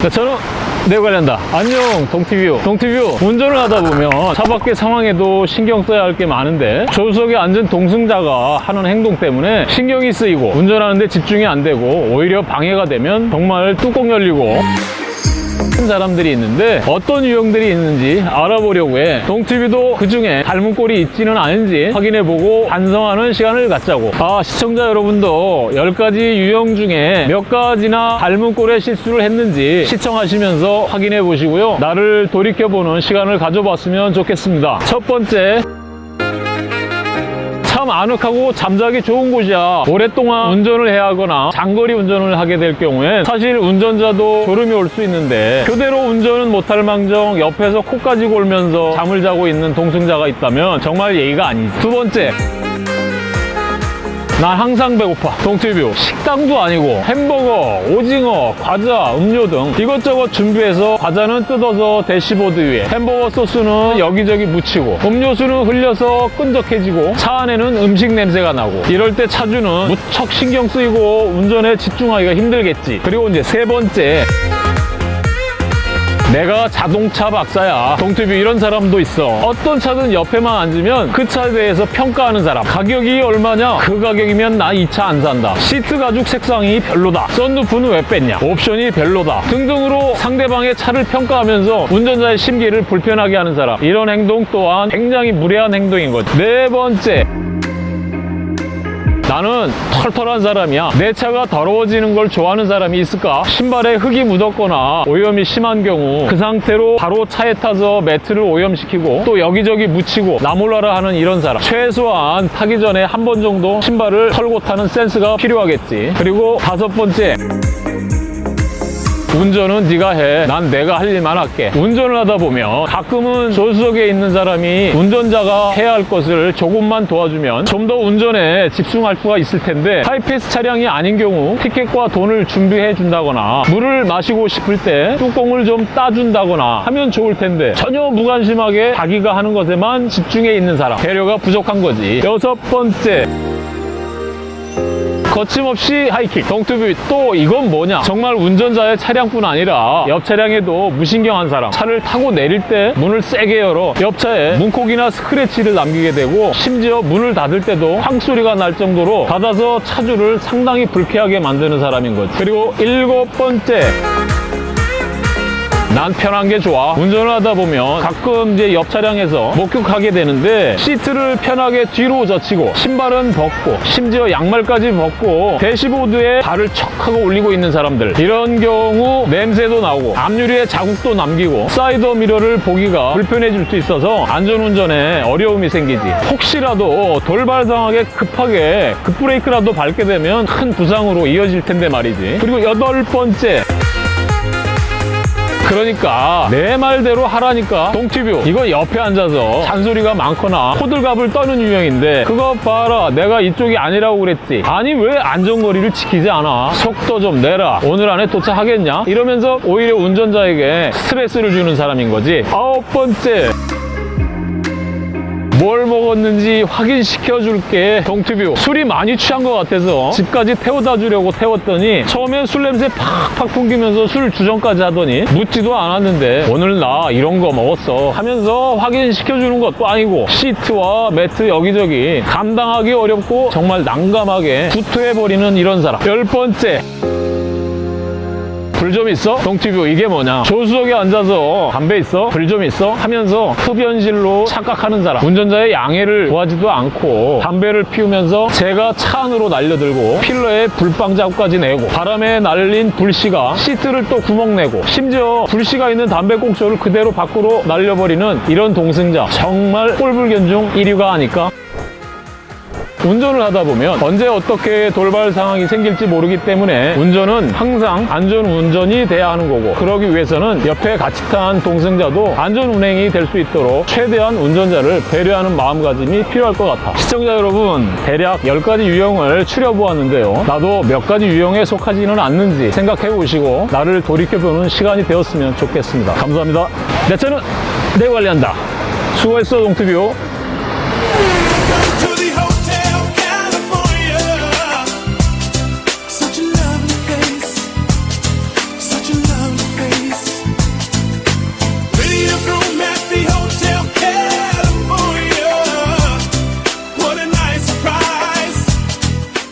네, 저는 내 관련다. 안녕, 동티뷰. 동티뷰. 운전을 하다 보면 차 밖의 상황에도 신경 써야 할 게 많은데 조수석에 앉은 동승자가 하는 행동 때문에 신경이 쓰이고 운전하는데 집중이 안 되고 오히려 방해가 되면 정말 뚜껑 열리고 큰 사람들이 있는데 어떤 유형들이 있는지 알아보려고 해. 동티뷰도 그 중에 닮은 꼴이 있지는 않은지 확인해보고 반성하는 시간을 갖자고. 아 시청자 여러분도 10가지 유형 중에 몇 가지나 닮은 꼴의 실수를 했는지 시청하시면서 확인해 보시고요. 나를 돌이켜보는 시간을 가져봤으면 좋겠습니다. 첫 번째 참 아늑하고 잠자기 좋은 곳이야. 오랫동안 운전을 해야 하거나 장거리 운전을 하게 될 경우엔 사실 운전자도 졸음이 올 수 있는데 교대로 운전은 못할 망정 옆에서 코까지 골면서 잠을 자고 있는 동승자가 있다면 정말 예의가 아니지. 두 번째 난 항상 배고파. 동티뷰. 식당도 아니고 햄버거, 오징어, 과자, 음료 등 이것저것 준비해서 과자는 뜯어서 대시보드 위에 햄버거 소스는 여기저기 묻히고 음료수는 흘려서 끈적해지고 차 안에는 음식 냄새가 나고 이럴 때 차주는 무척 신경 쓰이고 운전에 집중하기가 힘들겠지. 그리고 이제 세 번째 내가 자동차 박사야. 동티뷰 이런 사람도 있어. 어떤 차든 옆에만 앉으면 그 차에 대해서 평가하는 사람. 가격이 얼마냐? 그 가격이면 나 이 차 안 산다. 시트 가죽 색상이 별로다. 썬루프는 왜 뺐냐? 옵션이 별로다. 등등으로 상대방의 차를 평가하면서 운전자의 심기를 불편하게 하는 사람. 이런 행동 또한 굉장히 무례한 행동인 거지. 네 번째. 나는 털털한 사람이야. 내 차가 더러워지는 걸 좋아하는 사람이 있을까? 신발에 흙이 묻었거나 오염이 심한 경우 그 상태로 바로 차에 타서 매트를 오염시키고 또 여기저기 묻히고 나몰라라 하는 이런 사람. 최소한 타기 전에 한 번 정도 신발을 털고 타는 센스가 필요하겠지. 그리고 다섯 번째. 운전은 네가 해. 난 내가 할 일만 할게. 운전을 하다 보면 가끔은 조수석에 있는 사람이 운전자가 해야 할 것을 조금만 도와주면 좀 더 운전에 집중할 수가 있을 텐데 하이패스 차량이 아닌 경우 티켓과 돈을 준비해 준다거나 물을 마시고 싶을 때 뚜껑을 좀 따준다거나 하면 좋을 텐데 전혀 무관심하게 자기가 하는 것에만 집중해 있는 사람 배려가 부족한 거지. 여섯 번째. 거침없이 하이킥. 동티뷰 또 이건 뭐냐? 정말 운전자의 차량뿐 아니라 옆 차량에도 무신경한 사람. 차를 타고 내릴 때 문을 세게 열어 옆차에 문콕이나 스크래치를 남기게 되고 심지어 문을 닫을 때도 쾅 소리가 날 정도로 닫아서 차주를 상당히 불쾌하게 만드는 사람인 거지. 그리고 일곱 번째 난 편한 게 좋아. 운전을 하다 보면 가끔 이제 옆 차량에서 목격하게 되는데 시트를 편하게 뒤로 젖히고 신발은 벗고 심지어 양말까지 벗고 대시보드에 발을 척 하고 올리고 있는 사람들. 이런 경우 냄새도 나고 앞유리에 자국도 남기고 사이드 미러를 보기가 불편해질 수 있어서 안전운전에 어려움이 생기지. 혹시라도 돌발상하게 급하게 급브레이크라도 밟게 되면 큰 부상으로 이어질 텐데 말이지. 그리고 여덟 번째 그러니까. 내 말대로 하라니까. 동티뷰. 이거 옆에 앉아서 잔소리가 많거나 호들갑을 떠는 유형인데 그거 봐라. 내가 이쪽이 아니라고 그랬지. 아니 왜 안전거리를 지키지 않아? 속도 좀 내라. 오늘 안에 도착하겠냐? 이러면서 오히려 운전자에게 스트레스를 주는 사람인 거지. 아홉 번째 뭘 먹었는지 확인시켜 줄게. 동티뷰 술이 많이 취한 것 같아서 집까지 태워다 주려고 태웠더니 처음엔 술 냄새 팍팍 풍기면서 술 주정까지 하더니 묻지도 않았는데 오늘 나 이런 거 먹었어 하면서 확인시켜 주는 것도 아니고 시트와 매트 여기저기 감당하기 어렵고 정말 난감하게 구토해버리는 이런 사람. 열 번째 불 좀 있어? 동티뷰 이게 뭐냐 조수석에 앉아서 담배 있어? 불 좀 있어? 하면서 흡연실로 착각하는 사람 운전자의 양해를 구하지도 않고 담배를 피우면서 재가 차 안으로 날려들고 필러에 불빵 자국까지 내고 바람에 날린 불씨가 시트를 또 구멍 내고 심지어 불씨가 있는 담배 꽁초를 그대로 밖으로 날려버리는 이런 동승자 정말 꼴불견 중 1위가 아닐까? 운전을 하다 보면 언제 어떻게 돌발 상황이 생길지 모르기 때문에 운전은 항상 안전 운전이 돼야 하는 거고 그러기 위해서는 옆에 같이 탄 동승자도 안전 운행이 될 수 있도록 최대한 운전자를 배려하는 마음가짐이 필요할 것 같아. 시청자 여러분 대략 10가지 유형을 추려보았는데요. 나도 몇 가지 유형에 속하지는 않는지 생각해 보시고 나를 돌이켜보는 시간이 되었으면 좋겠습니다. 감사합니다. 내 차는 내 관리한다. 수고했어 동투뷰